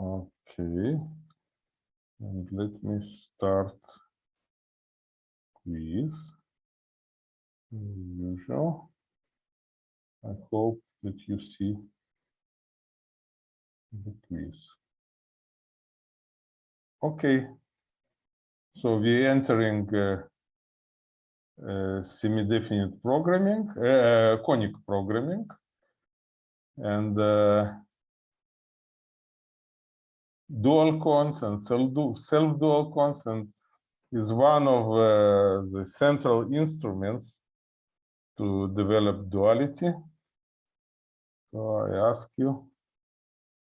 Okay. And let me start quiz. Usual. I hope that you see the quiz. Okay. So we're entering uh, uh, semi-definite programming, uh, conic programming. And uh, dual consent, self-dual consent is one of uh, the central instruments to develop duality. So I ask you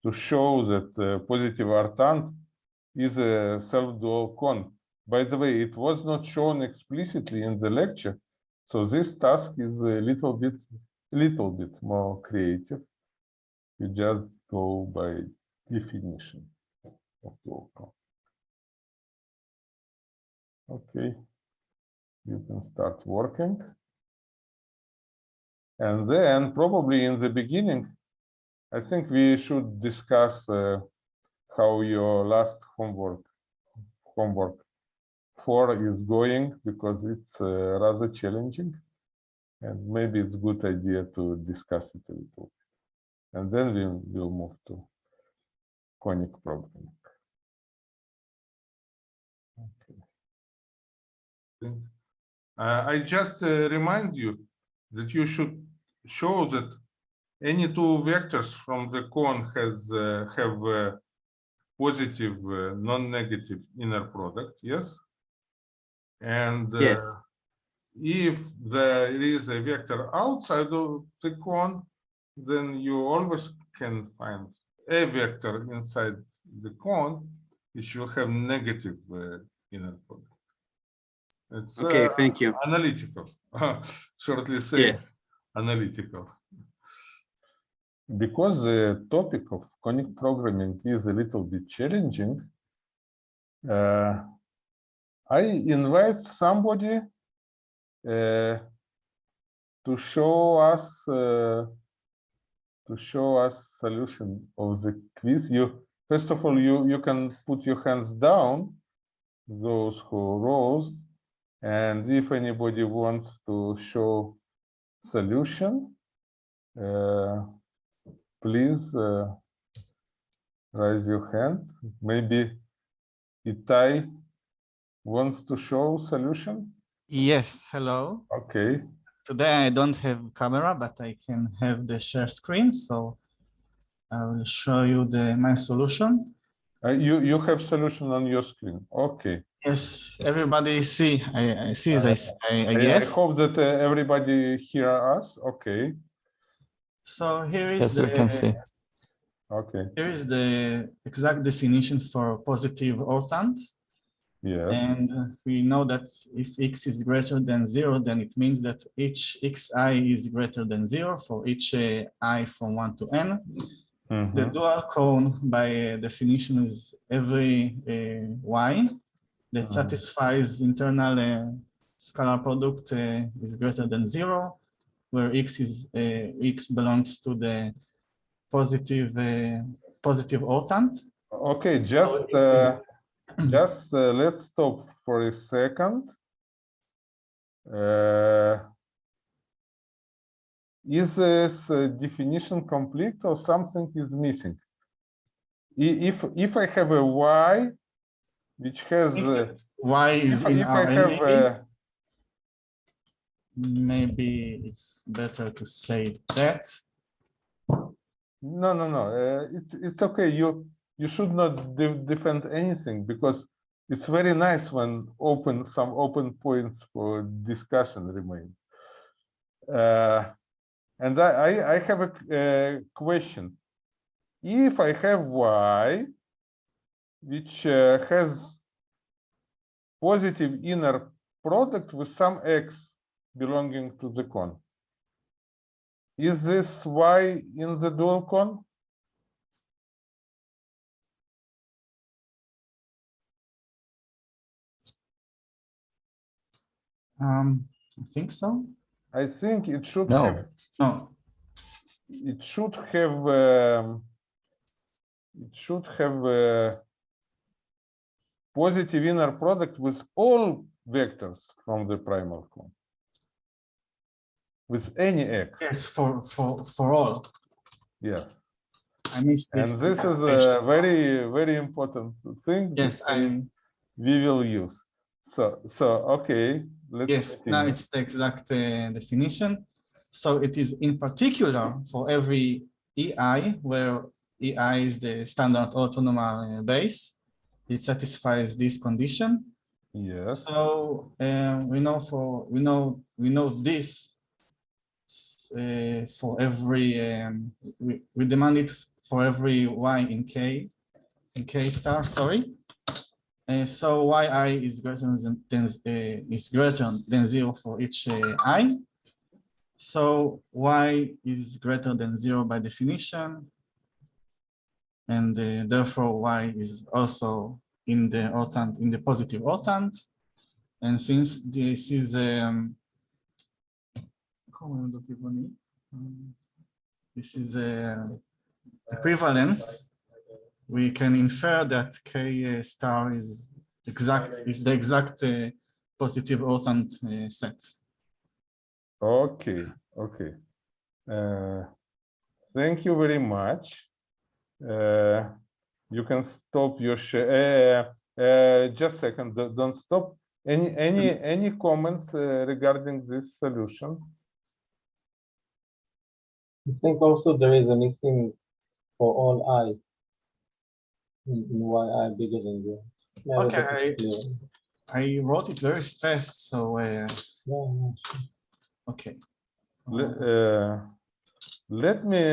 to show that uh, positive orthant is a self-dual con. By the way, it was not shown explicitly in the lecture, so this task is a little bit, little bit more creative. You just go by definition. Okay, you can start working. And then probably in the beginning, I think we should discuss uh, how your last homework homework four is going because it's uh, rather challenging and maybe it's a good idea to discuss it a little and then we will move to conic programming. Uh, I just uh, remind you that you should show that any two vectors from the cone has uh, have uh, positive uh, non-negative inner product yes? And uh, yes. if there is a vector outside of the cone then you always can find a vector inside the cone which will have negative uh, inner product it's okay uh, thank you. analytical. Shortly say yes. analytical. Because the topic of conic programming is a little bit challenging uh, i invite somebody uh, to show us uh, to show us solution of the quiz. You first of all you you can put your hands down those who rose and if anybody wants to show solution uh, please uh, raise your hand. Maybe itai wants to show solution? Yes hello. Okay. Today i don't have camera but i can have the share screen so i will show you the my solution. Uh, you you have solution on your screen. Okay Yes, everybody see. I, I see Uh, this. I, I I- guess. I hope that uh, everybody hear us. Okay, So here is Yes, the we can see. okay, here is the exact definition for positive orthant, yes, and we know that if x is greater than zero, then it means that each xi is greater than zero for each uh, i from one to n. The mhm, dual cone by definition is every uh, y that Mhm. satisfies internal uh, scalar product uh, is greater than zero, where x is uh, x belongs to the positive uh, positive orthant. okay, just, it is- uh, just uh, let's stop for a second. Uh, Is this uh, definition complete or something is missing? If, if I have a y, which has, uh, y is in if I our have, uh, Maybe it's better to say that. No, no, no. Uh, it's it's okay. You you should not de defend anything because it's very nice when open some open points for discussion remain. Uh, and I, I I have a uh, question. If I have y, which uh, has positive inner product with some x belonging to the cone. Is this y in the dual cone? Um, I think so. I think it should No. have, No, it should have um, it should have a positive inner product with all vectors from the primal cone. With any x, Yes, for for for all. yes. I missed And this. this is a very, very important thing. Yes, I We will use. So, so, okay. let's yes. Now it's the exact uh, definition. So it is in particular for every EI where EI is the standard orthonormal base. It satisfies this condition. Yes, So um, we know for we know we know this uh, for every um, we, we demand it for every y in k in k star sorry. Uh, so yi is greater than, than uh, is greater than zero for each uh, i. So y is greater than zero by definition. And uh, therefore y is also in the orthant in the positive orthant and since this is um? Um, this is a equivalence we can infer that k uh, star is exact is the exact uh, positive orthant uh, set okay, okay. Uh, Thank you very much. You can stop your share. Uh, uh, Just a second, don't- don't stop. Any, any, any comments uh, regarding this solution? I think also there is a missing for all i. In, in y i bigger than zero. Yeah, Okay, I- I wrote it very fast so uh, Yeah, yeah. okay Le- uh, Let me,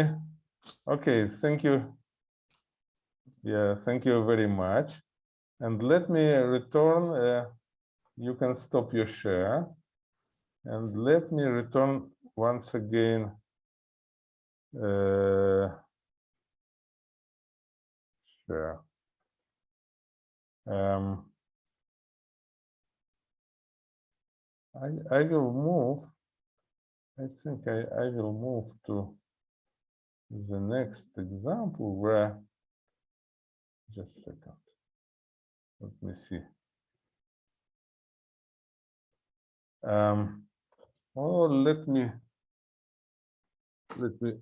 okay, thank you. Yeah, thank you very much. And let me return, uh, you can stop your share. And let me return once again. uh, Share. Um, I, I will move. I think I, I will move to the next example where, just a second. Let me see. Um, oh, let me, let me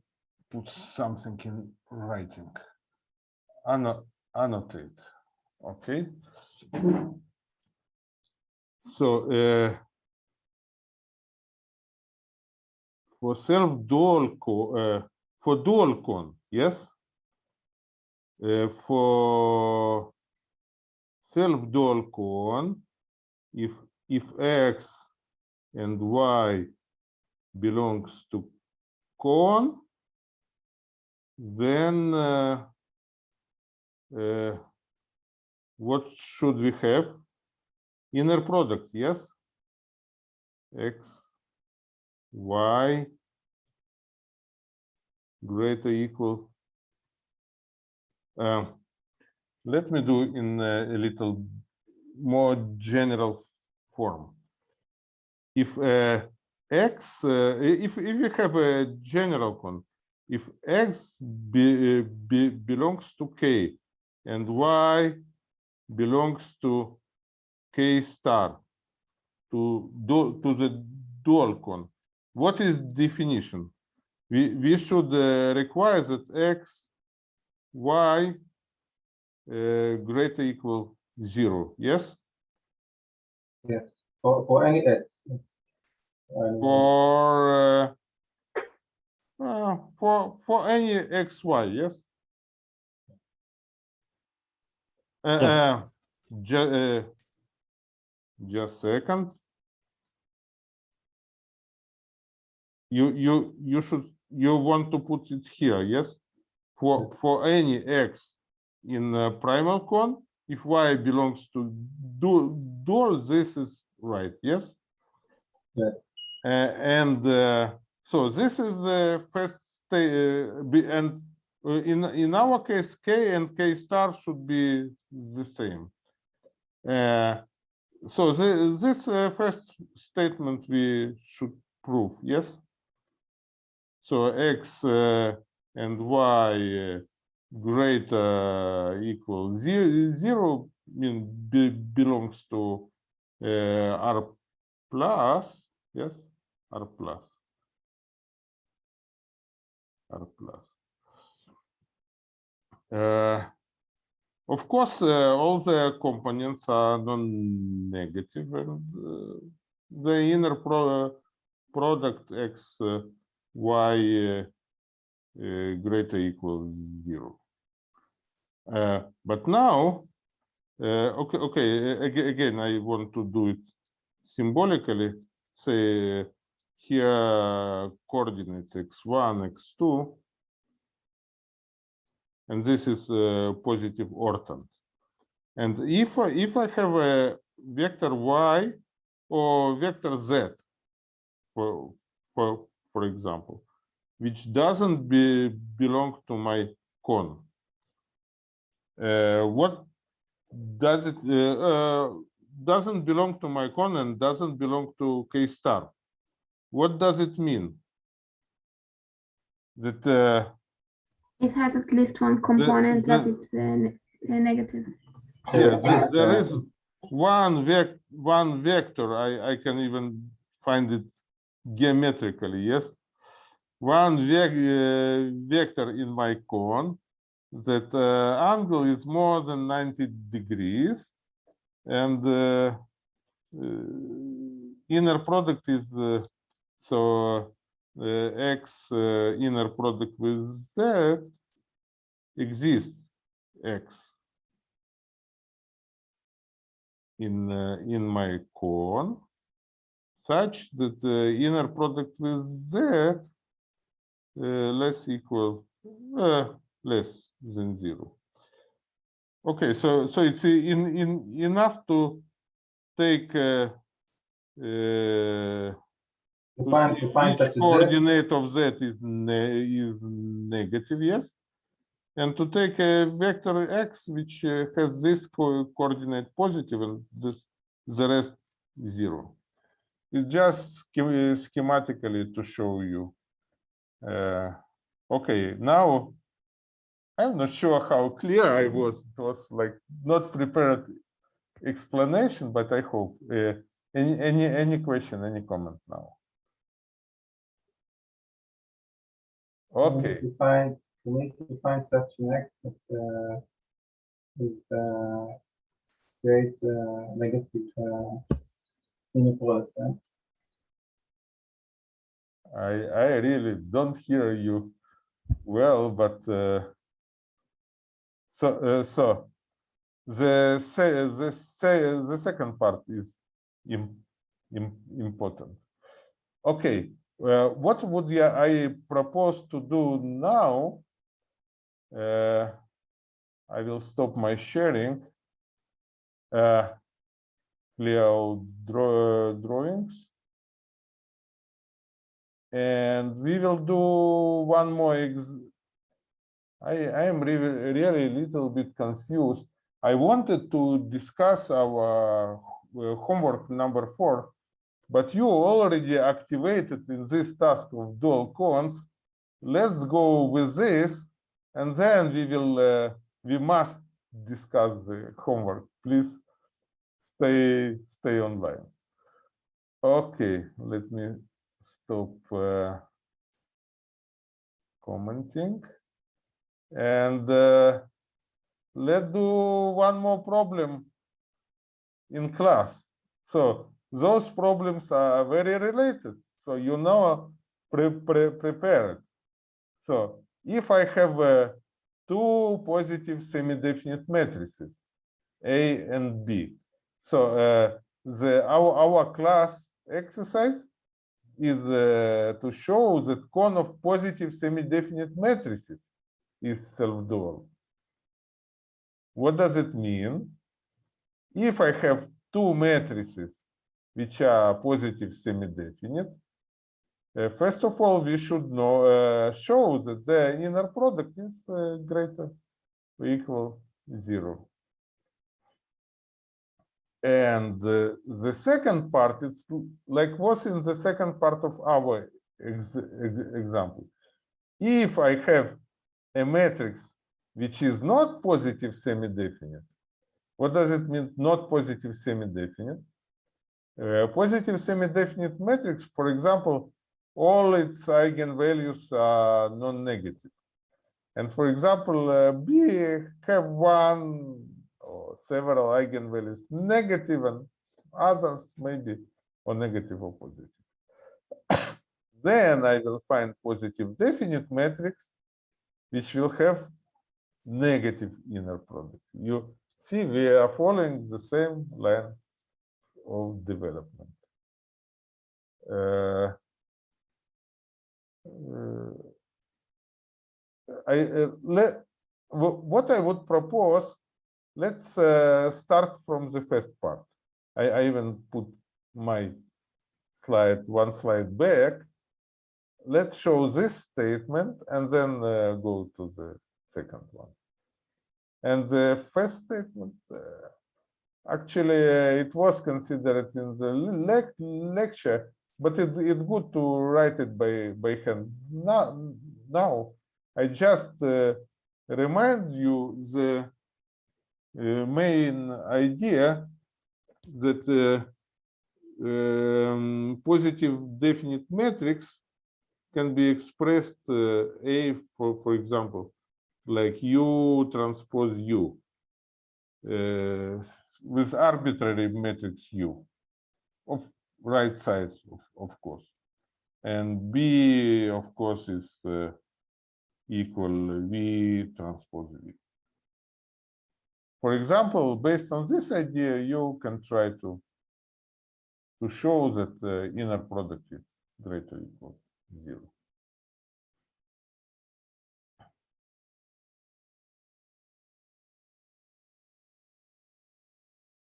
put something in writing. Anno, annotate, okay? So, uh, for self dual co uh, for dual con yes for self dual cone, if if x and y belongs to cone, then uh, uh, what should we have inner product yes x y greater equal. Um, let me do in a, a little more general form. If uh, x, uh, if if you have a general con, if x be, be, belongs to k and y belongs to k star to do to the dual con, what is definition? We, we should uh, require that x, y uh, greater equal zero, yes? Yes, for, for any x. And For, uh, uh, for, for any x, y, yes? Uh, Yes. uh, ju- uh, just second. You, you, you should, you want to put it here, yes? For, for any x in uh, primal cone, if y belongs to du- dual, this is right, yes? Yes. Uh, and uh, so this is the first state, uh, and uh, in, in our case, k and k star should be the same. Uh, so the, this uh, first statement we should prove, yes? So x uh, and y uh, greater equal zero, zero mean be, belongs to uh, R plus, yes, R plus. R plus. Uh, of course, uh, all the components are non-negative, and uh, the inner pro product x uh, y uh, uh, greater equal zero. Uh, but now, uh, okay, okay. Again, I want to do it symbolically. Say here coordinates x1, x2, and this is positive orthant. And if I, if I have a vector y or vector z, for for for example, which doesn't be belong to my cone, uh, what does it uh, uh, doesn't belong to my cone and doesn't belong to k star? What does it mean? That uh, It has at least one component that the- is uh, negative. Yes, there- there Uh, one vec, one vector, I, I can even find it geometrically, yes? One uh, vector in my cone, that uh, angle is more than ninety degrees. And uh, uh, inner product is, uh, so uh, x inner product with z exists, x. in in my cone such that the inner product with z less equal uh, less than zero. Okay, so so it's in in enough to take uh, uh, To find, to find which such a z, coordinate of z is ne is negative, yes. And to take a vector x which uh, has this co coordinate positive and this the rest zero. It's just schematically to show you. Uh, okay, now I'm not sure how clear I was. It was like not prepared explanation, but I hope. Uh, any any any question, any comment now? we Okay. to find, we need to find such an that, uh, is, uh, create, uh, negative, uh, inequality. I I really don't hear you well, but uh, so uh, so the say the say the second part is im, im, important. Okay, uh, what would I propose to do now? Uh, I will stop my sharing. Uh, draw, drawings. And we will do one more. I, I am really, really a little bit confused. I wanted to discuss our uh, homework number four, but you already activated in this task of dual cones. Let's go with this, and then we will, uh, we must discuss the homework. Please stay, stay online. Okay, let me stop uh, commenting. And uh, let's do one more problem in class. So those problems are very related. So you know, pre pre prepared. So if I have uh, two positive semi-definite matrices, A and B, so uh, the our our class exercise is uh, to show that cone of positive semi-definite matrices is self-dual. What does it mean? If I have two matrices which are positive semi-definite, uh, first of all, we should know uh, show that the inner product is uh, greater or equal zero. And uh, the second part is like was in the second part of our ex ex example. If I have a matrix which is not positive semi-definite. What does it mean, not positive semi-definite? Uh, positive semi-definite matrix, for example, all its eigenvalues are non-negative. And for example, uh, B have one several eigenvalues negative and others maybe or negative or positive. then I will find positive definite matrix, which will have negative inner product. You see, we are following the same line of development. Uh, uh, I uh, let what I would propose. Let's uh, start from the first part. I, I even put my slide one slide back. Let's show this statement and then uh, go to the second one. And the first statement, uh, actually, uh, it was considered in the lec lecture, but it, it's good to write it by, by hand. Now, now I just uh, remind you the main idea that um, positive definite matrix can be expressed uh, A, for, for example, like U transpose U uh, with arbitrary matrix U of right size, of, of course. And B, of course, is uh, equal V transpose V. For example, based on this idea, you can try to to show that the inner product is greater equal zero.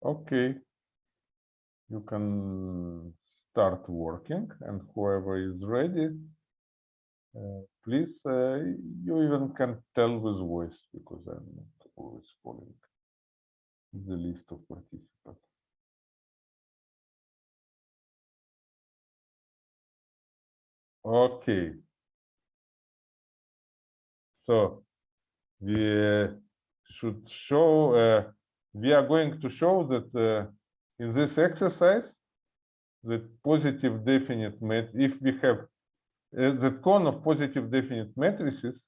Okay. You can start working and whoever is ready, uh, please, uh, you even can tell with voice because I'm not always following the list of participants. Okay. So we should show, uh, we are going to show that uh, in this exercise, that positive definite mat, if we have the cone of positive definite matrices,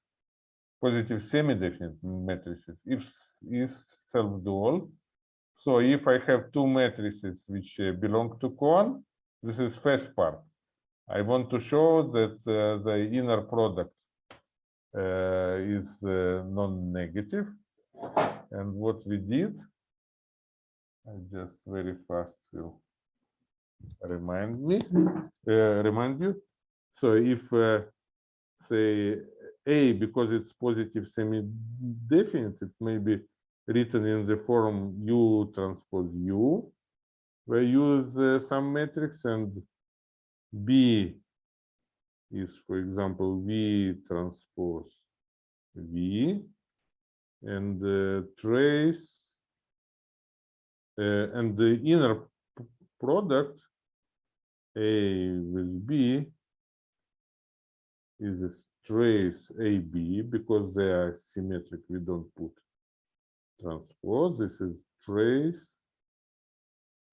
positive semi-definite matrices, if is self-dual. So if I have two matrices which uh, belong to cone, this is first part. I want to show that uh, the inner product uh, is uh, non-negative. And what we did, I just very fast will remind me, uh, remind you. So if uh, say A, because it's positive semi-definite, it may be written in the form U transpose U. We use uh, some matrix and B is, for example, V transpose V, and uh, trace, uh, and the inner product A with B is a trace AB because they are symmetric. We don't put transpose. This is trace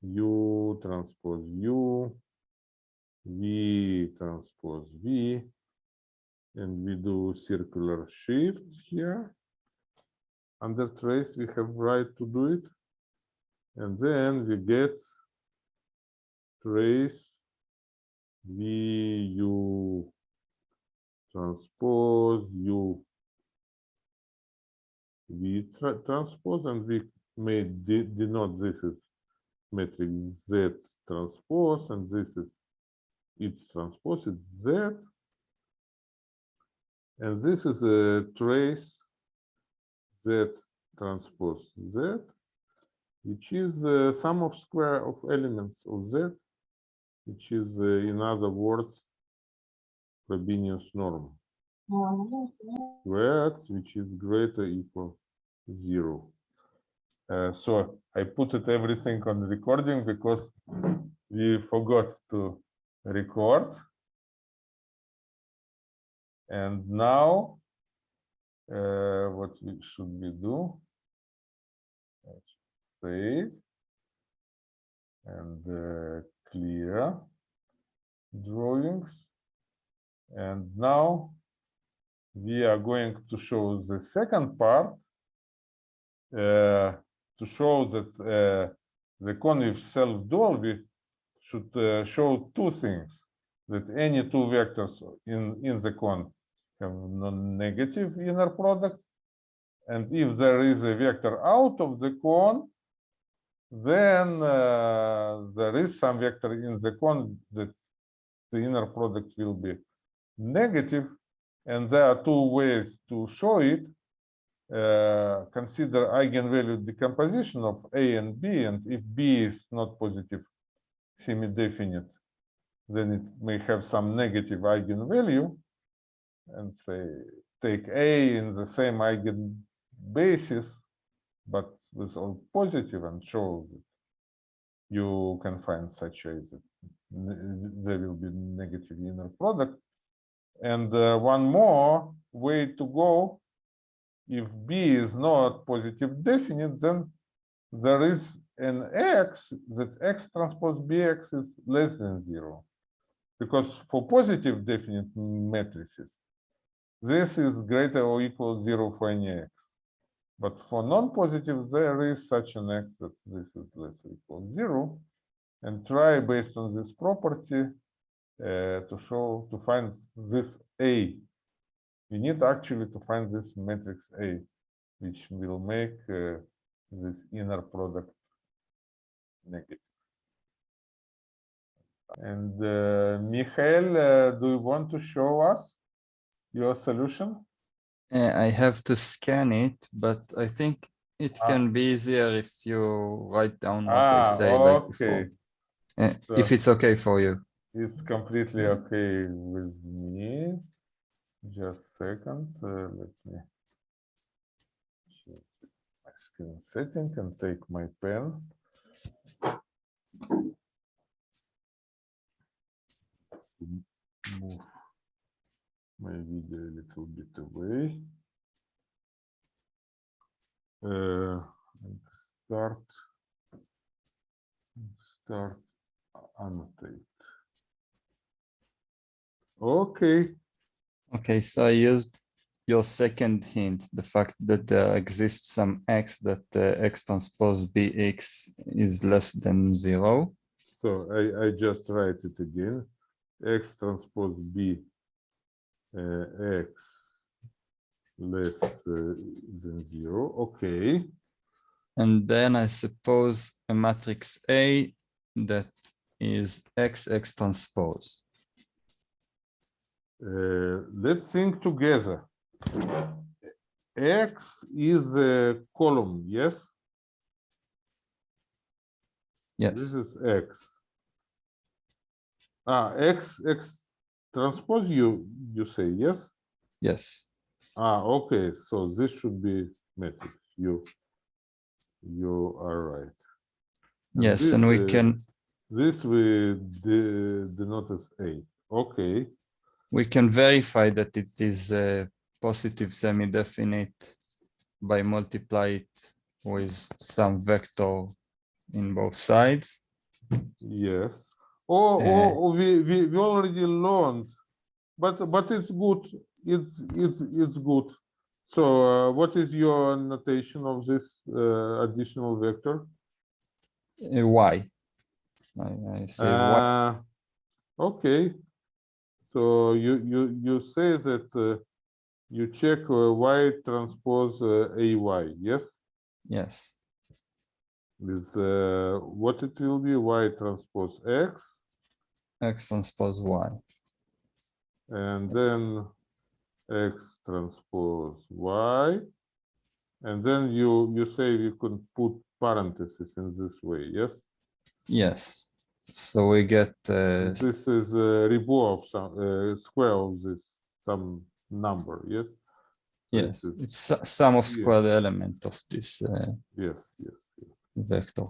U transpose U V transpose V, and we do circular shift here. Under trace, we have right to do it. And then we get trace V U transpose U V tra transpose, and we may de denote this is matrix Z transpose, and this is its transpose, it's Z. And this is a trace Z transpose Z, which is the sum of square of elements of Z, which is, uh, in other words, Frobenius norm. Where x, which is greater equal zero. Uh, so I put it everything on recording because we forgot to record. And now uh, what we should we do? Save and uh, clear drawings. And now we are going to show the second part to show that uh, the self-dual we should uh, show two things that any two vectors in in the cone have non-negative inner product and if there is a vector out of the cone then uh, there is some vector in the cone that the inner product will be negative and there are two ways to show it uh, consider eigenvalue decomposition of A and B, and if B is not positive semi-definite, then it may have some negative eigenvalue, and say take A in the same eigen basis, but with all positive, and show that you can find such a there will be negative inner product. And uh, one more way to go if B is not positive definite, then there is an X that X transpose BX is less than zero. Because for positive definite matrices, this is greater or equal zero for any X. But for non-positive, there is such an X that this is less or equal zero. And try based on this property uh, to show, to find this A we need actually to find this matrix A, which will make uh, this inner product negative. And uh, Michael, uh, do you want to show us your solution? Uh, I have to scan it, but I think it Ah. can be easier if you write down what I Ah, say like before. okay. Uh, If it's okay for you. It's completely okay with me. Just second, uh, let me change my screen setting and take my pen. Move my video a little bit away. Uh, and start. Start annotate. Okay, Okay, so I used your second hint, the fact that there exists some x that uh, x transpose bx is less than zero. so I, I just write it again. X transpose B uh, X less uh, than zero, okay. And then I suppose a matrix A that is x x transpose. Uh, let's think together. X is a column, yes? Yes. This is X. Ah, X, X transpose you, you say, yes? yes, Ah, okay, so this should be matrix, you, you are right. And yes, and we uh, can, This we de- denote as A, okay, we can verify that it is a positive semi-definite by multiply it with some vector in both sides. yes. Oh, Uh, oh, we, we, we already learned, but, but it's good, it's, it's, it's good. So uh, what is your notation of this uh, additional vector? Uh, Y. I, I say Y. Uh, okay. So you you you say that uh, you check uh, y transpose uh, ay, yes? Yes, With uh, what it will be y transpose x, X transpose Y. and Yes. then x transpose y, and then you you say you can put parentheses in this way, yes? Yes. So we get uh, This is a rebu of some uh, square of this some number, yes? Yes, it's su- sum of yeah. square element of this uh, Yes, yes, yes. vector.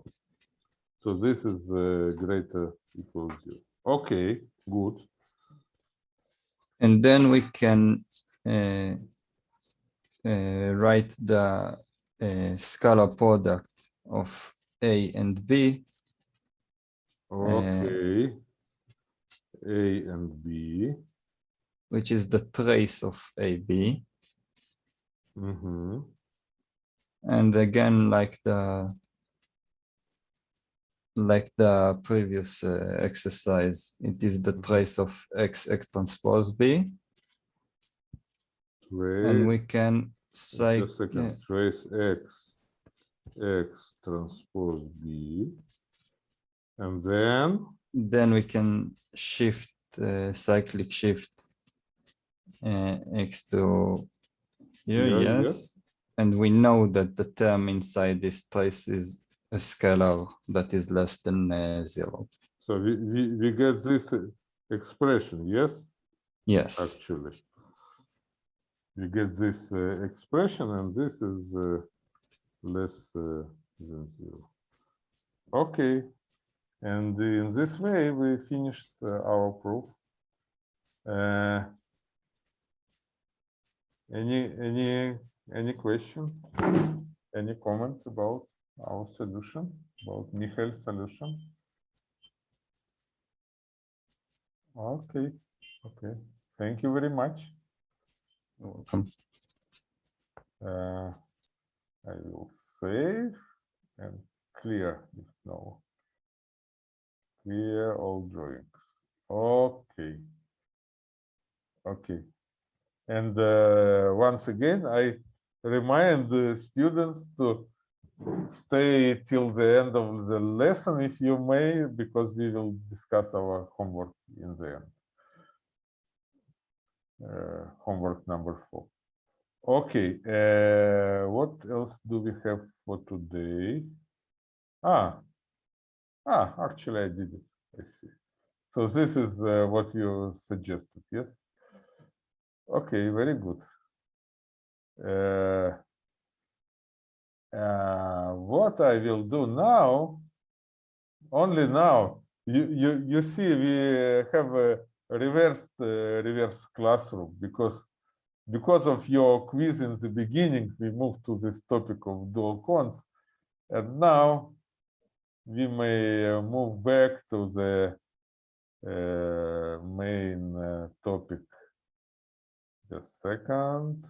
So this is uh, greater equal zero. Okay, good. And then we can uh, uh, write the uh, scalar product of A and B Okay. A and B. which is the trace of AB. Mm-hmm. And again, like the like the previous uh, exercise, it is the trace of X X transpose B, Trace, and we can say just a second, trace X, X transpose B. And then, then we can shift uh, cyclic shift uh, X to here, Here, yeah. yes, and we know that the term inside this trace is a scalar that is less than uh, zero. so we, we, we get this uh, expression, yes? Yes. actually. You get this uh, expression and this is uh, less uh, than zero. Okay, and in this way we finished uh, our proof. Uh, any any any question? Any comments about our solution about Michael's solution? Okay, okay. Thank you very much. You're welcome. Uh, I will save and clear if no. Clear all drawings. Okay. Okay. And uh, once again, I remind the students to stay till the end of the lesson if you may, because we will discuss our homework in the end. Uh, homework number four. Okay, uh, what else do we have for today? Ah, ah, actually I did it. I see. So this is uh, what you suggested, yes? Okay, very good. Uh, uh, what I will do now, only now, you you you see we have a reversed reverse classroom because because of your quiz in the beginning, we moved to this topic of dual cons. And now we may move back to the uh, main uh, topic. Just second.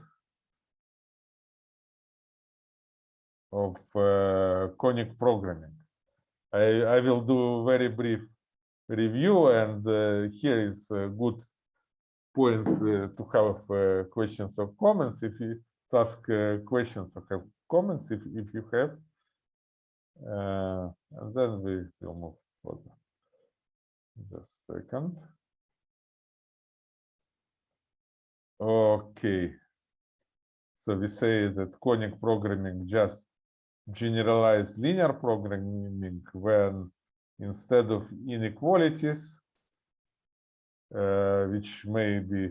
Of uh, conic programming. I, I will do very brief review and here is a good point to have questions or comments if you ask questions or have comments if, if you have uh, and then we will move further just a second. Okay. So we say that conic programming just generalize linear programming when instead of inequalities uh, which may be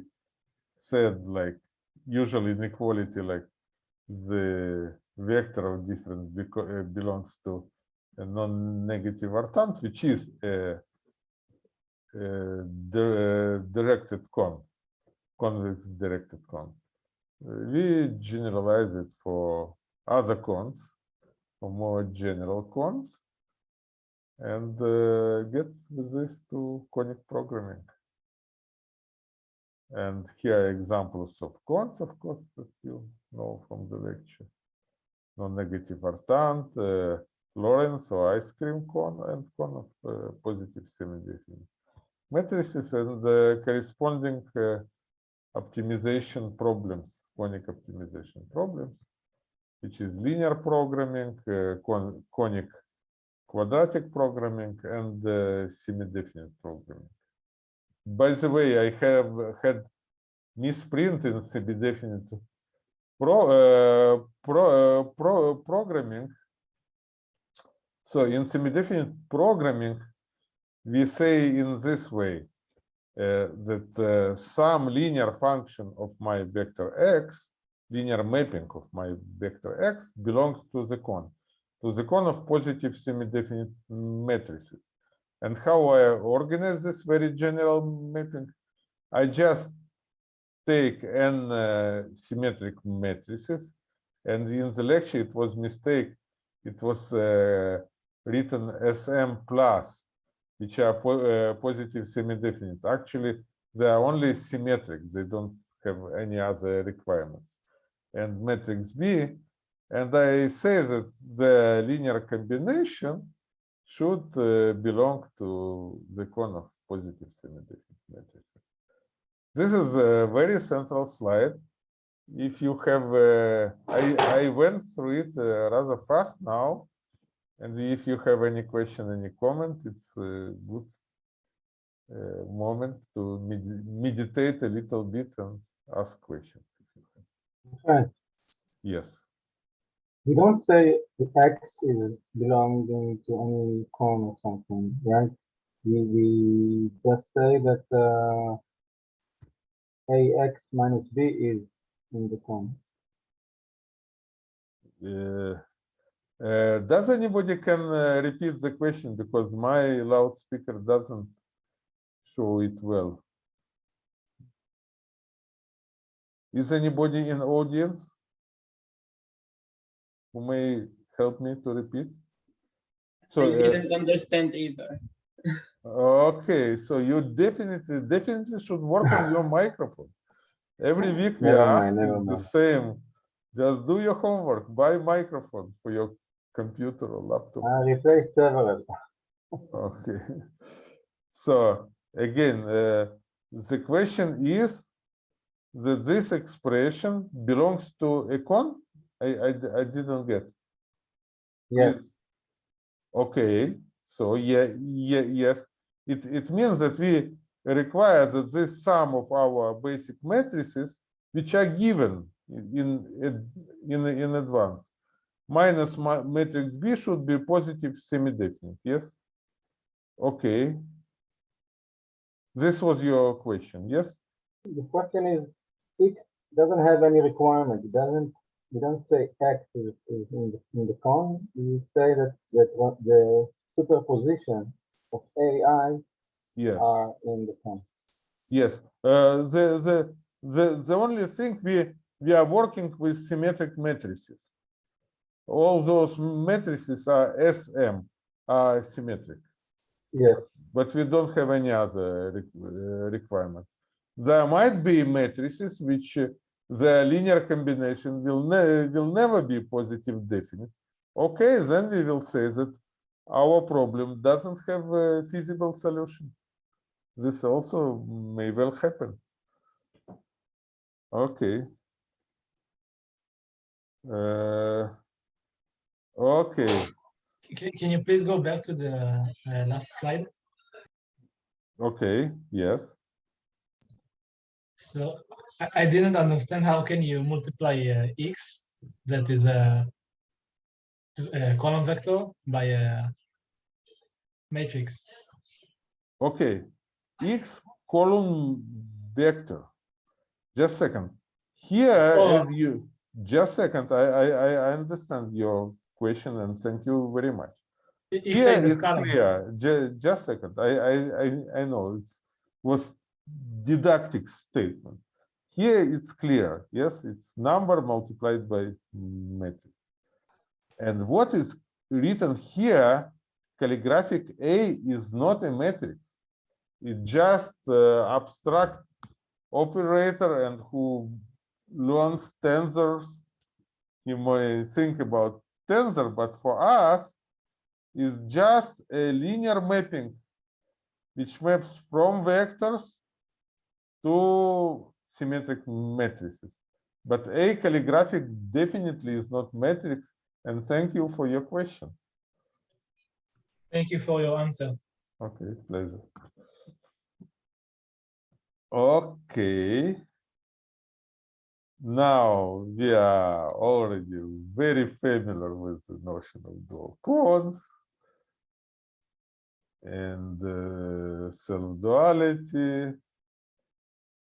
said like usually inequality like the vector of difference uh, belongs to a non-negative orthant, which is a, a di- directed con, convex directed con. We generalize it for other cons, for more general cons, and uh, get with this to conic programming. And here are examples of cons, of course, that you know from the lecture. Non-negative orthant, uh, Lorentz or ice cream cone, and cone of uh, positive semi-definite matrices and uh, corresponding uh, optimization problems, conic optimization problems, which is linear programming, uh, con conic quadratic programming, and semi-definite programming. By the way, I have had misprint in semi-definite pro, pro, pro, programming. So in semi-definite programming, we say in this way uh, that uh, some linear function of my vector x, linear mapping of my vector x belongs to the cone, to the cone of positive semi-definite matrices. And how I organize this very general mapping? I just take n uh, symmetric matrices, and in the lecture it was mistake. It was uh, written Sm plus, which are po uh, positive semi-definite. Actually, they are only symmetric. They don't have any other requirements. And matrix B, and I say that the linear combination should uh, belong to the cone of positive semi-definite matrices. This is a very central slide. If you have, uh, I, I went through it uh, rather fast now. And if you have any question, any comment, it's a good uh, moment to med- meditate a little bit and ask questions. Right. Yes. We don't say the X is belonging to any cone or something, right? We, we just say that, uh, AX minus B is in the cone. Uh, uh, does anybody can uh, repeat the question because my loudspeaker doesn't show it well. Is anybody in audience who may help me to repeat? So, I uh, didn't understand either. okay, so you definitely, definitely should work on your microphone. Every week we Never are mind, asking the same. Just do your homework, buy microphone for your computer or laptop. I replaced several. Okay. So again, uh, the question is that this expression belongs to a I, I, I, didn't get. Yes, Yes. Okay, so yeah, yeah, yes, it, it means that we require that this sum of our basic matrices, which are given in, in, in, advance, minus matrix B should be positive semi-definite, yes? Okay. This was your question, yes? the question is, X doesn't have any requirement, it doesn't, you don't say X in the, in the cone, you say that, that uh, the superposition of AI Yes. are in the cone. Yes, uh, the, the, the, the only thing we, we are working with symmetric matrices. All those matrices are SM, are symmetric, Yes, but we don't have any other uh, requirement. There might be matrices which uh, the linear combination will ne will never be positive definite. Okay, then we will say that our problem doesn't have a feasible solution. This also may well happen. Okay. Uh, okay, Can, can you please go back to the uh, last slide? okay, yes. So I, I didn't understand how can you multiply uh, x that is a, a column vector by a matrix. Okay, x column vector. Just second. Here, Oh. as you, just second, I, I, I I understand your question and thank you very much. It it Here says a it's scalar. clear, ju- just second, I, I, I, I know it's was didactic statement. Here it's clear, yes, it's number multiplied by matrix. And what is written here, calligraphic A is not a matrix. It's just uh, abstract operator and who learns tensors, you may think about tensor, but for us, is just a linear mapping which maps from vectors to symmetric matrices. But a calligraphic definitely is not matrix. And thank you for your question. Thank you for your answer. Okay, pleasure. Okay. Now we are already very familiar with the notion of dual cones and uh, self-duality.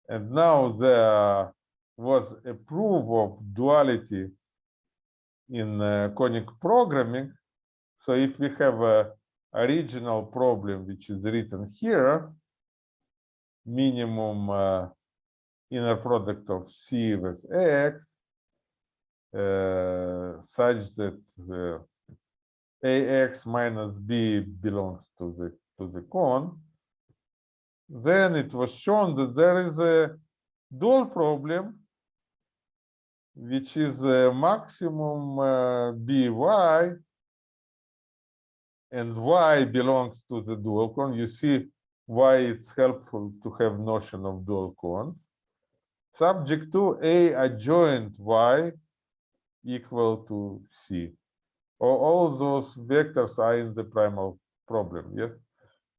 And now there was a proof of duality in uh, conic programming. So if we have a original problem which is written here, minimum uh, inner product of C with X uh, such that uh, AX minus B belongs to the to the cone, then it was shown that there is a dual problem which is a maximum uh, by and y belongs to the dual cone. You see why it's helpful to have notion of dual cones. Subject to a adjoint y equal to c. All, all those vectors are in the primal problem, yes?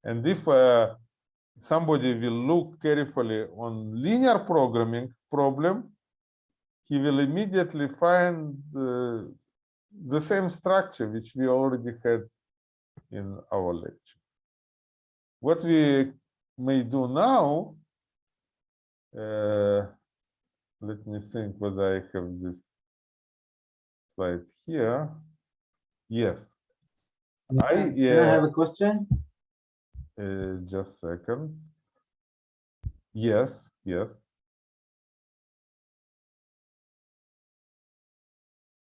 And if uh, somebody will look carefully on linear programming problem, he will immediately find uh, the same structure which we already had in our lecture. What we may do now, uh, let me think whether I have this slide here. Yes, I, I have a question? Uh, just a second. Yes, yes.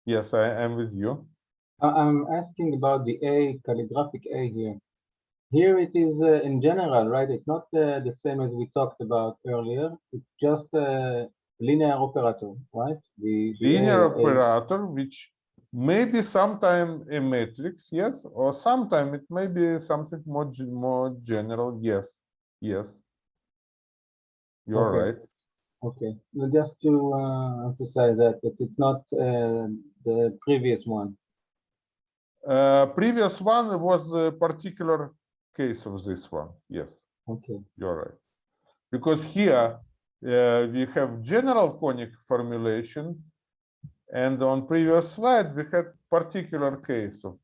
Yes, I am with you. I- I'm asking about the A, calligraphic A here. Here it is uh, in general, right? It's not uh, the same as we talked about earlier. It's just a linear operator, right? The, the Linear A- A- operator, which may be sometime a matrix, yes, or sometime it may be something more more general, yes, yes. You're Okay. right. Okay, well, just to uh, emphasize that, that it's not uh, the previous one. Uh, previous one was a particular case of this one, yes. Okay, You're right. Because here uh, we have general conic formulation, and on previous slide we had particular case of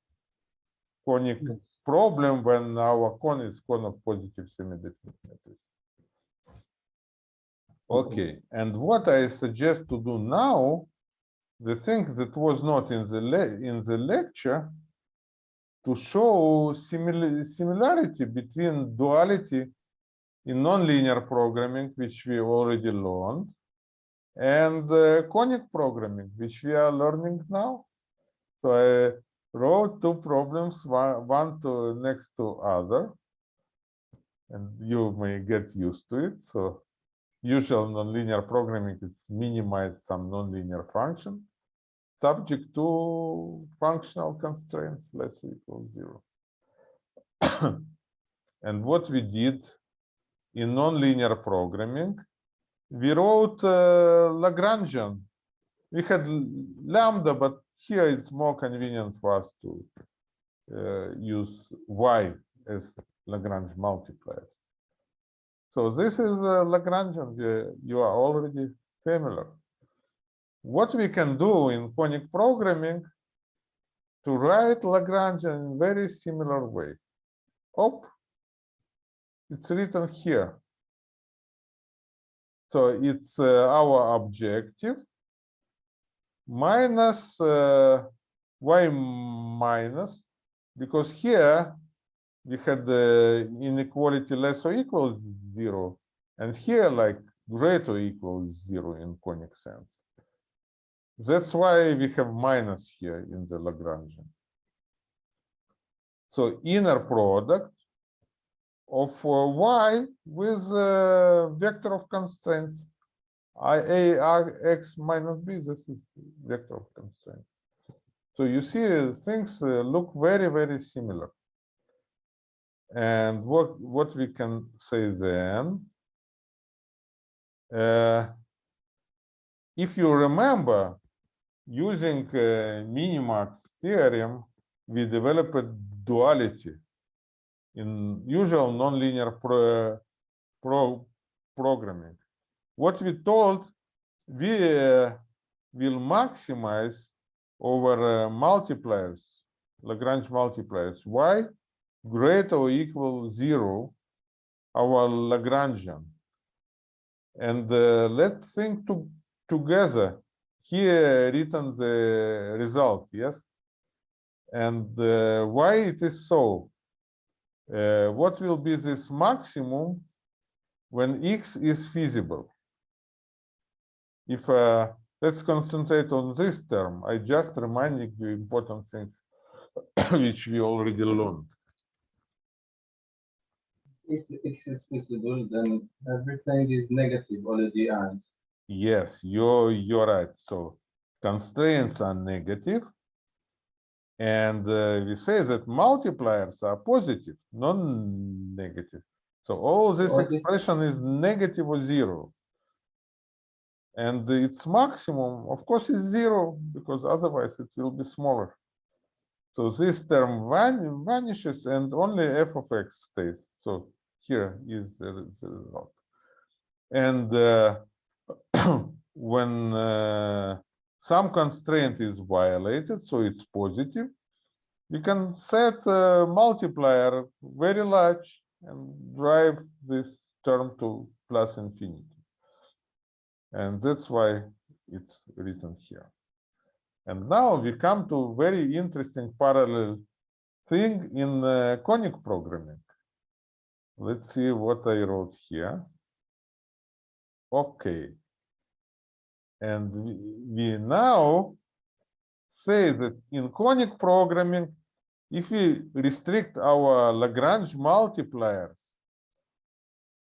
conic yes. problem when our cone is cone of positive semi-definite matrix. Okay, and what I suggest to do now, the thing that was not in the in the lecture, to show similar similarity between duality in nonlinear programming, which we already learned, and uh, conic programming, which we are learning now. So I wrote two problems, one, one to next to other, and you may get used to it. So usual nonlinear programming is minimize some nonlinear function subject to functional constraints less equal zero. and what we did in nonlinear programming, we wrote uh, Lagrangian. We had lambda, but here it's more convenient for us to uh, use y as Lagrange multipliers. So this is uh, Lagrangian, you are already familiar. What we can do in conic programming to write Lagrangian in very similar way. Oh, it's written here. So it's uh, our objective minus uh, y minus, because here we had the inequality less or equal zero, and here like greater or equal zero in conic sense. That's why we have minus here in the Lagrangian. So inner product of uh, y with uh, vector of constraints i a r x minus b. This is vector of constraints. So you see uh, things look very very similar. And what what we can say then? Uh, if you remember, using uh, Minimax theorem, we developed duality in usual nonlinear pro, pro, programming. What we told, we uh, will maximize over uh, multipliers, Lagrange multipliers, y greater or equal zero, our Lagrangian. And uh, let's think to, together here written the result, yes? And uh, why it is so? Uh, what will be this maximum when x is feasible? if uh, let's concentrate on this term, I just reminding you important things which we already learned. If x is feasible, then everything is negative already and Yes, you're you're right. So constraints are negative, and uh, we say that multipliers are positive, non-negative. So all this expression is negative or zero. And its maximum, of course, is zero because otherwise it will be smaller. So this term van vanishes and only f of x stays. So here is the result. And uh, when uh, some constraint is violated, so it's positive, you can set a multiplier very large and drive this term to plus infinity. And that's why it's written here. And now we come to very interesting parallel thing in uh, conic programming. Let's see what I wrote here. Okay. And we, now say that in conic programming, if we restrict our Lagrange multipliers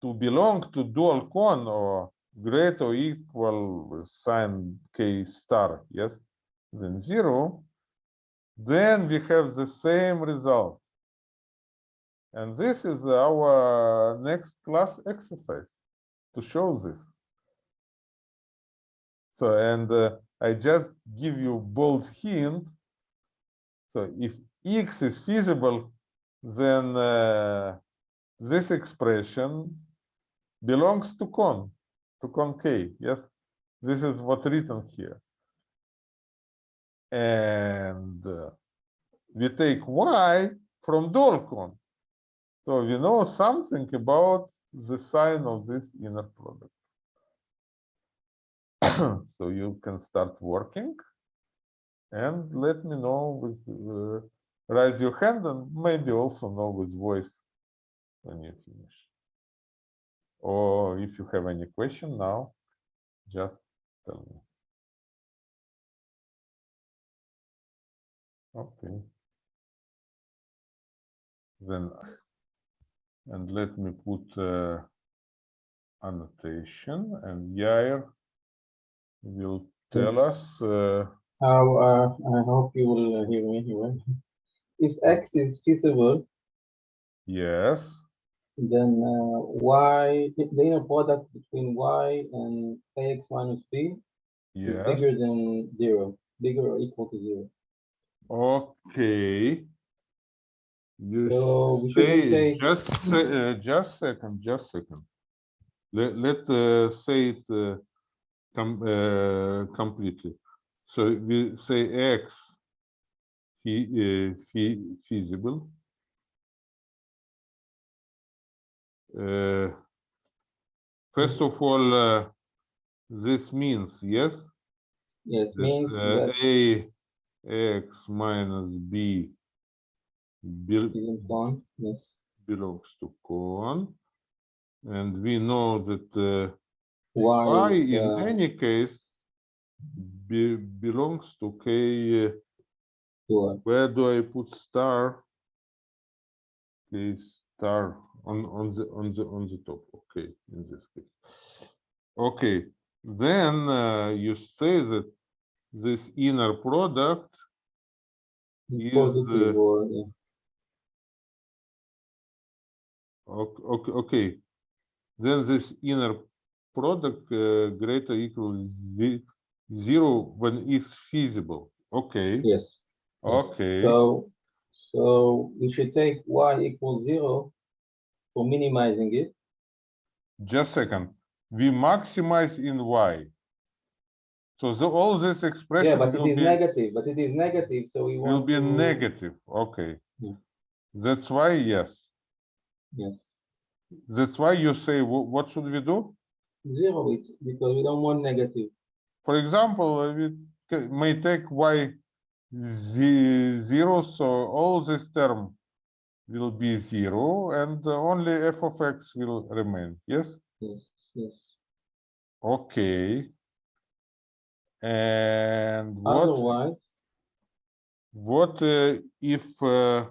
to belong to dual cone or greater or equal sign k star, yes, than zero, then we have the same result. And this is our next class exercise to show this. So, and uh, I just give you bold hint. So if x is feasible, then uh, this expression belongs to con, to con k, yes? This is what written here. And uh, we take y from dual con. So we know something about the sign of this inner product. so you can start working and let me know with uh, raise your hand and maybe also know with voice when you finish. Or if you have any question now, just tell me. Okay. Then, and let me put uh, annotation and Yair will tell us uh, how, uh, I hope you will uh, hear me here. If x is feasible, yes, then uh, y, the inner product between y and ax minus b yes. is bigger than zero, bigger or equal to zero. Okay. You So say, say, just say, uh, just second, just second. Let, let, uh, say it, uh, com, uh, completely. So we say X fe, uh, fe, feasible. Uh, first of all, uh, this means, yes, yes, that, means uh, A X minus B bel- isn't yes, belongs to con. And we know that uh, y y in uh, any case be, belongs to k. Where do I put star? K star on on the on the on the top. Okay, in this case. Okay, then uh, you say that this inner product is is, positive uh, or, yeah. Okay, okay, okay. Then this inner product uh, greater equal zero when it's feasible. Okay, yes. okay. So, so we should take y equals zero for minimizing it. Just second. We maximize in y. So the, all this expression. Yeah, but it will is be negative, but it is negative, so we will be to. negative. Okay. Yeah. That's why yes. Yes, That's why you say what should we do? Zero it, because we don't want negative. For example, uh, we may take y ze- zero, so all this term will be zero and uh, only f of x will remain. Yes? Yes, yes. Okay. And what, Otherwise, what uh, if uh,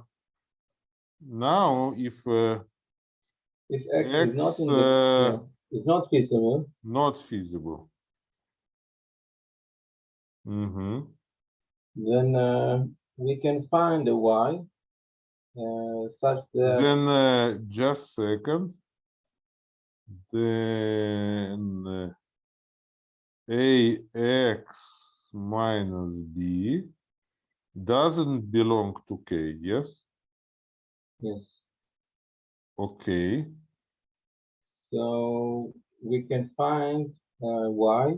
now if uh, if X is not in X, the, is not feasible, not feasible? Mm-hmm. then uh, we can find a Y uh, such that Then uh, just second. Then uh, ax minus b doesn't belong to k. Yes. yes. Okay. So we can find uh, y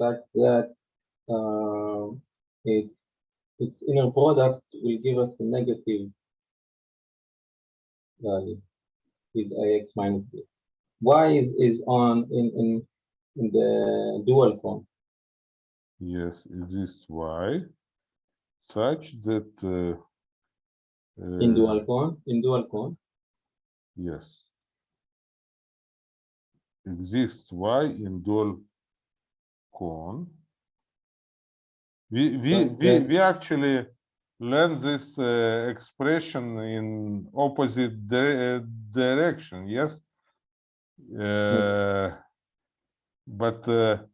such that uh, its its inner product will give us a negative value with ax minus b. y is, is on in, in in the dual form. Yes, it is y such that uh, In uh, dual form, in dual form, Yes. Exists y in dual cone. We, we, we, we actually learned this uh, expression in opposite di- uh, direction, yes? Uh, But uh,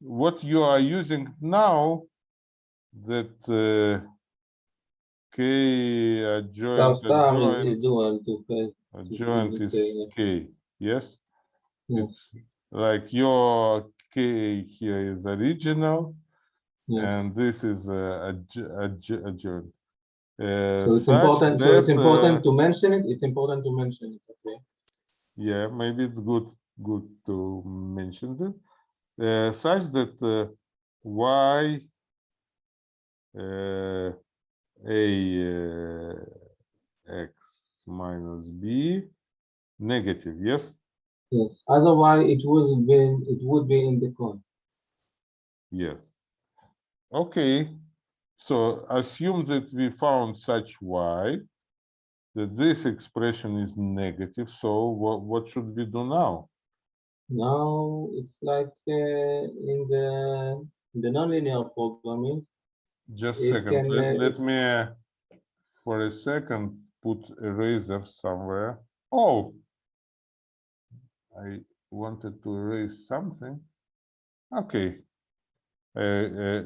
what you are using now, that uh, k adjoint is, adjoint is dual to face. adjoint is k, yes? Yeah. It's like your k here is original Yeah. and this is uh, adj- adj- adjoint. Uh, So it's important, so it's important uh, to mention it, it's important to mention it, okay? Yeah, maybe it's good, good to mention that. Uh, such that uh, y uh, a uh, x minus b negative, yes? Yes, otherwise it would be, it would be in the code. Yes. Okay, so assume that we found such y, that this expression is negative, so what, what should we do now? Now it's like uh, in the in the nonlinear programming, Just a second, can, let, uh, let me, uh, for a second, put eraser somewhere. Oh! I wanted to erase something. Okay. Uh, uh,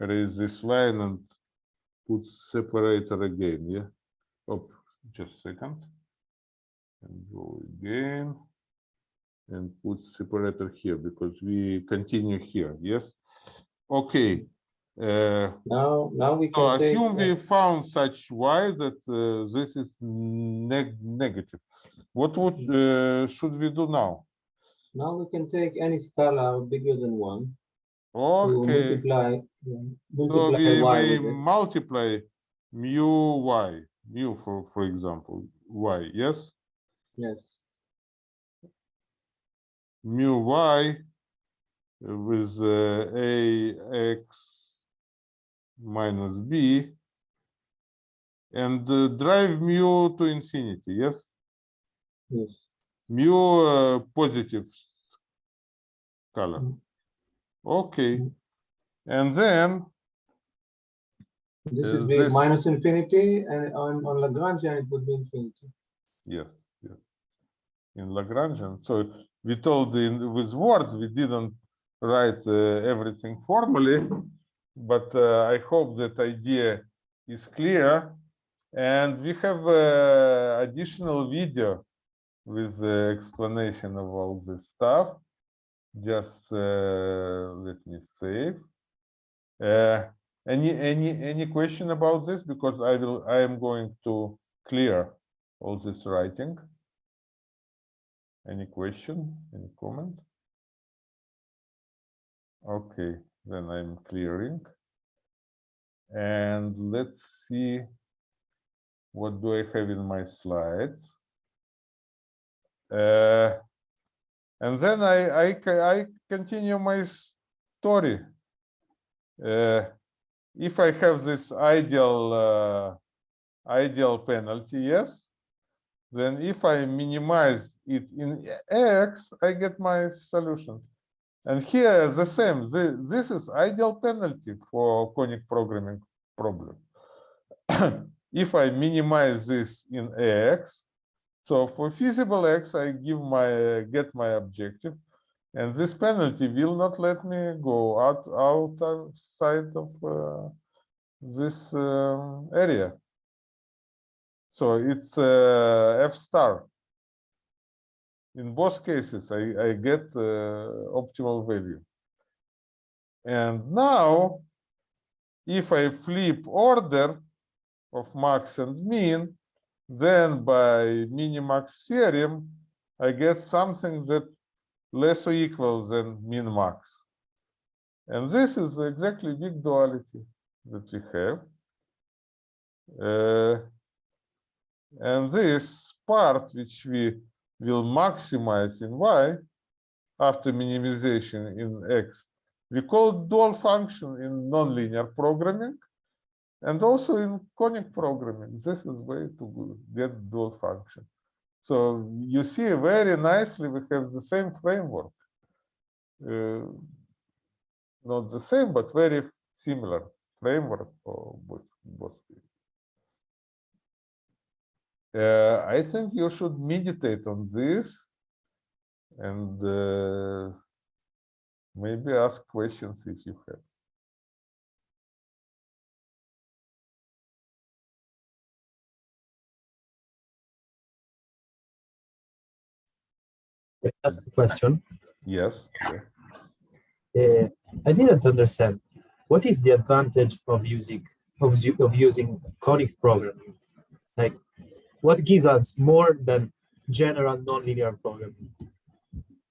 erase this line and put separator again, yeah? Oh, just a second. And go again. And put separator here, because we continue here, yes? Okay. Uh, now, now we so can take, assume we found such y that uh, this is neg negative. What would uh, should we do now? now we can take any scalar bigger than one. Okay, multiply, yeah, so multiply we, y multiply mu y, mu for for example, y, yes, Yes, mu y with uh, a x minus b and uh, drive mu to infinity, yes. Yes, mu uh, positive color. Mm. Okay, Mm. and then this Uh, would be this- minus infinity and on, on Lagrangian it would be infinity. yes, yes, in Lagrangian. So we told in with words we didn't write uh, everything formally, but uh, I hope that idea is clear. And we have uh, additional video with the explanation of all this stuff. Just uh, let me save. Uh, any any any question about this? Because I will I am going to clear all this writing. Any question? Any comment? Okay, then I'm clearing. And let's see. What do I have in my slides? Uh, and then I, I, I continue my story. Uh, if I have this ideal, uh, ideal penalty, yes, then if I minimize it in X, I get my solution. And here the same, the, this is ideal penalty for conic programming problem. if I minimize this in AX, so for feasible X, I give my get my objective, and this penalty will not let me go out outside of uh, this um, area. So it's uh, F star. In both cases, I, I get uh, optimal value. And now, if I flip order of max and min, then by minimax theorem, I get something that less or equal than min max. And this is exactly big duality that we have. Uh, and this part which we will maximize in y after minimization in x, we call dual function in nonlinear programming and also in conic programming. This is way to get dual function. So you see very nicely we have the same framework. Uh, not the same, but very similar framework for both, both. Uh, I think you should meditate on this and uh, maybe ask questions if you have. Ask a question. Yes. Uh, I didn't understand. What is the advantage of using of, of using conic programming? Like, what gives us more than general nonlinear programming?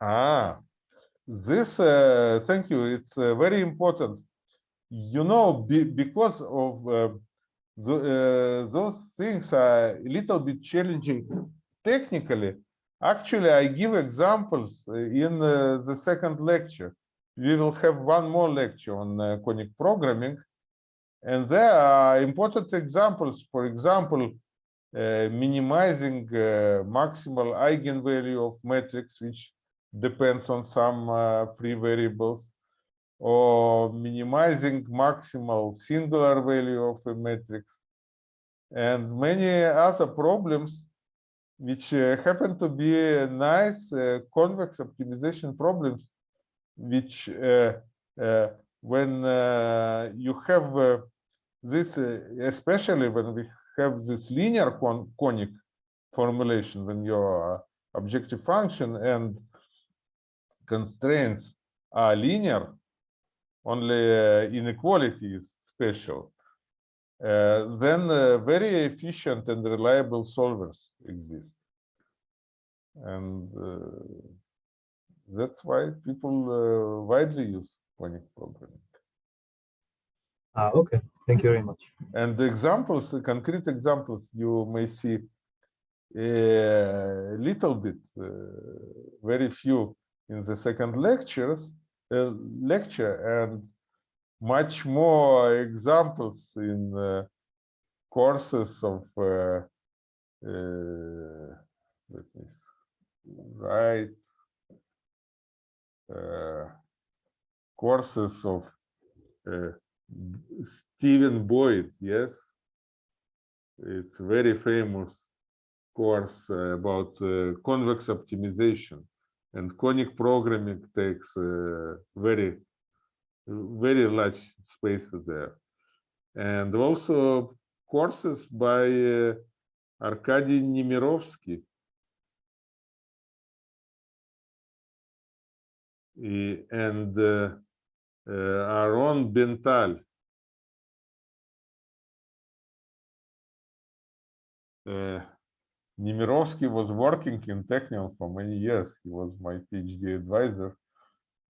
Ah, this, uh, thank you. It's uh, very important. You know, be, because of uh, the, uh, those things are a little bit challenging technically. Actually, I give examples uh, in uh, the second lecture. We will have one more lecture on uh, conic programming. And there are important examples. For example, uh, minimizing uh, maximal eigenvalue of matrix, which depends on some uh, free variables, or minimizing maximal singular value of a matrix, and many other problems which uh, happen to be nice uh, convex optimization problems, which uh, uh, when uh, you have this, especially when we have this linear con conic formulation, when your objective function and constraints are linear, only inequality is special, then very efficient and reliable solvers exist. And uh, that's why people uh, widely use conic programming. Ah, okay. Thank you very much. And the examples, the concrete examples, you may see a little bit, uh, very few in the second lectures, uh, lecture, and much more examples in uh, courses of. Uh, uh, let me write. Uh, courses of uh, Stephen Boyd, yes. It's very famous course uh, about uh, convex optimization and conic programming takes uh, very, very large space there. And also courses by Arkady Nemirovsky. Eh, And uh, uh. Uh, Nemirovsky was working in Technion for many years. He was my PhD advisor.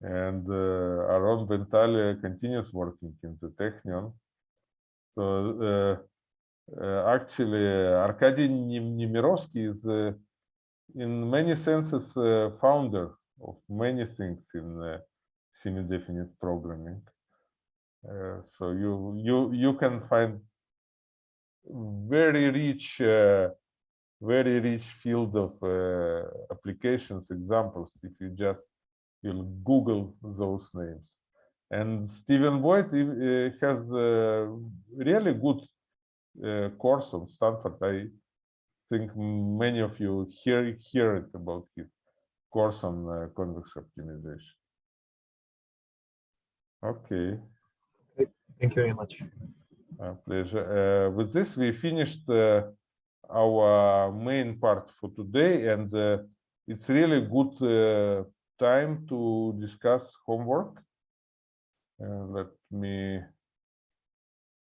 And uh, Aaron Ben-Tal uh, continues working in the Technion. So uh, actually, uh, Arkady Nemirovsky is, in many senses, uh, founder of many things in uh, semi-definite programming. So you you you can find very rich, very rich field of uh, applications examples if you just you'll Google those names. And Stephen Boyd has really good course on Stanford. I think many of you hear hear it about his course on uh, convex optimization. Okay. Thank you very much. Uh, pleasure. Uh, with this, we finished uh, our main part for today, and uh, it's really good uh, time to discuss homework. Uh, let me.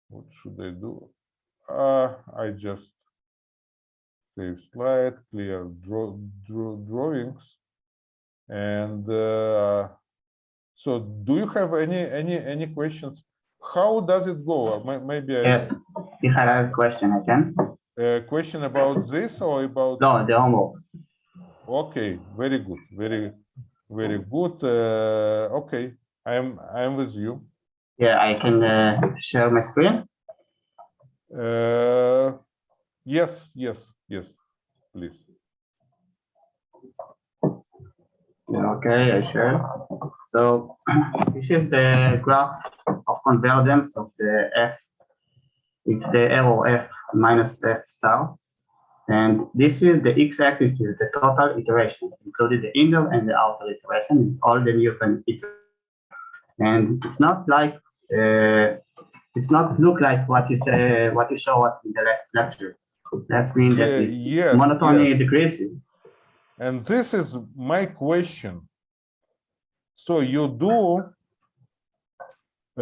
What should I do? Uh, I just save slide, clear draw, draw drawings, and uh, so. Do you have any any any questions? How does it go? Uh, may- Maybe I Yes, I have a question, I can. a question about this or about? No, the homework. Okay, very good, very, very good. Uh, okay, I am, I am with you. Yeah, I can uh, share my screen. Uh, yes, yes, yes, please. Okay, I share. So this is the graph of convergence of the F. It's the L of F minus F star. And this is the x-axis is the total iteration, including the inner and the outer iteration, all the Newton iteration. And it's not like, uh, it's not look like what you say, what you show us in the last lecture. That means that Yeah, it's yes, monotony yes. decreasing. And this is my question. So you do,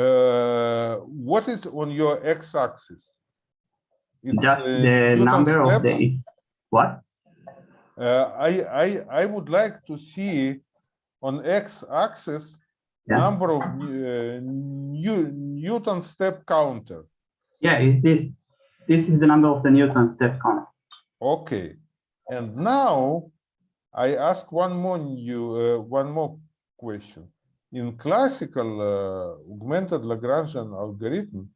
uh, what is on your x-axis? It's, Just uh, the number of steps? the, what? Uh, I, I, I would like to see on x-axis Yeah. number of uh, New, Newton step counter. Yeah, is this, this is the number of the Newton step counter. Okay, and now I ask one more new, uh, one more question. In classical uh, augmented Lagrangian algorithm,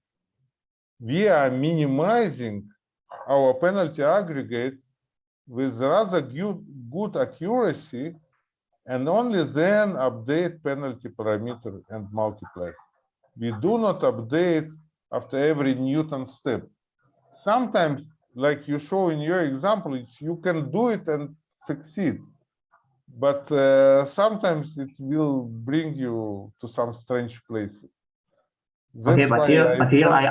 we are minimizing our penalty aggregate with rather good, good accuracy and only then update penalty parameter and multiplier. We do not update after every Newton step. Sometimes, like you show in your example, you can do it and succeed. But uh, sometimes it will bring you to some strange places. Okay, but here- but here I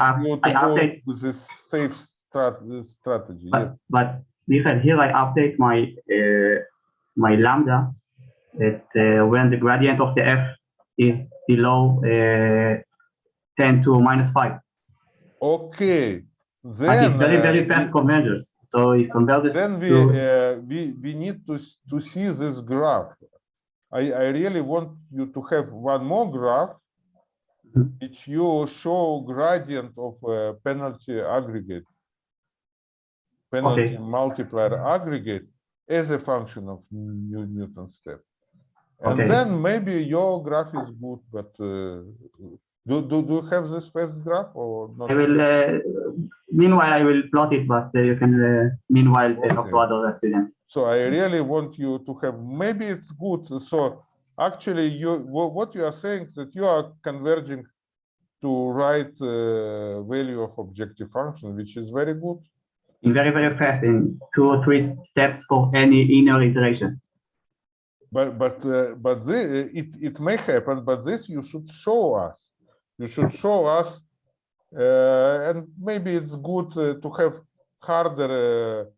I update- With this safe strat strategy, yes. But, but Michael, here I update my, uh, my lambda that uh, when the gradient of the f is below uh, 10 to minus 5. Okay, But then. it's very, very uh, fast convergence. So it converges Then we, to, uh, we, we need to, to see this graph. I, I really want you to have one more graph, Mhm. which you show gradient of uh, penalty aggregate. Penalty multiplier aggregate as a function of New Newton step. And Okay. then maybe your graph is good, but uh, do, do, do you have this first graph or not? I will, uh, meanwhile, I will plot it, but uh, you can uh, meanwhile uh, talk to other students. So I really want you to have, maybe it's good. So actually you, what you are saying that you are converging to right uh, value of objective function, which is very good. In very, very fast, in two or three steps for any inner iteration. But, but, uh, but the, it, it may happen, but this you should show us. You should show us, uh, and maybe it's good uh, to have harder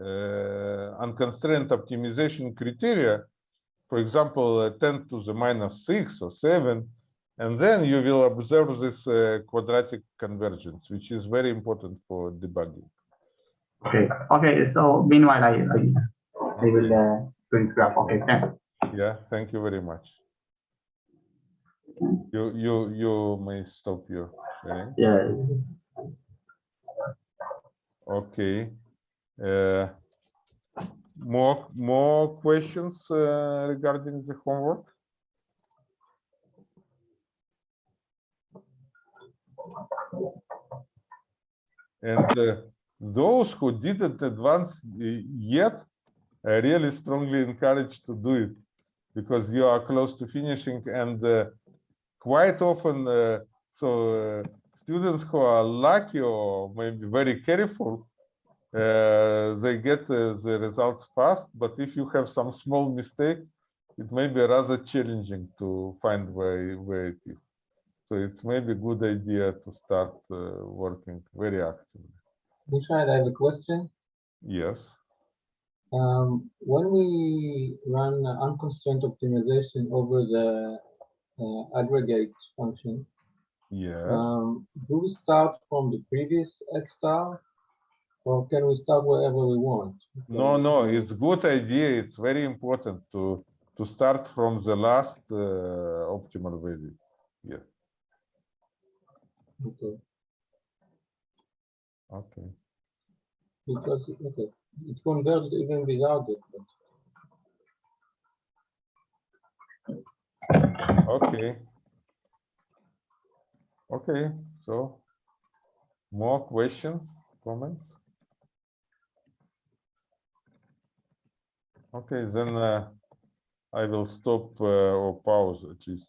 uh, uh, unconstrained optimization criteria. For example, uh, 10 to the minus 6 or 7, and then you will observe this uh, quadratic convergence, which is very important for debugging. Okay, okay, so meanwhile, I, I, I will uh, print graph. Okay, thanks. Yeah, thank you very much. You, you, you may stop your sharing. Yeah. Okay. Uh, More, more questions uh, regarding the homework? And uh, those who didn't advance uh, yet, I really strongly encourage to do it because you are close to finishing and uh, quite often, uh, so uh, students who are lucky or maybe very careful, uh, they get uh, the results fast, but if you have some small mistake, it may be rather challenging to find where, where it is. So it's maybe a good idea to start uh, working very actively. Michael, I have a question. Yes. Um, when we run unconstrained optimization over the uh, aggregate function, Yes. um, do we start from the previous X star? Or can we start wherever we want? No, no, it's good idea. It's very important to to start from the last uh, optimal value. Yes. Okay, Okay. because, okay, it converges even without it. but- Okay. Okay. So, more questions, comments? Okay, then uh, I will stop uh, or pause at least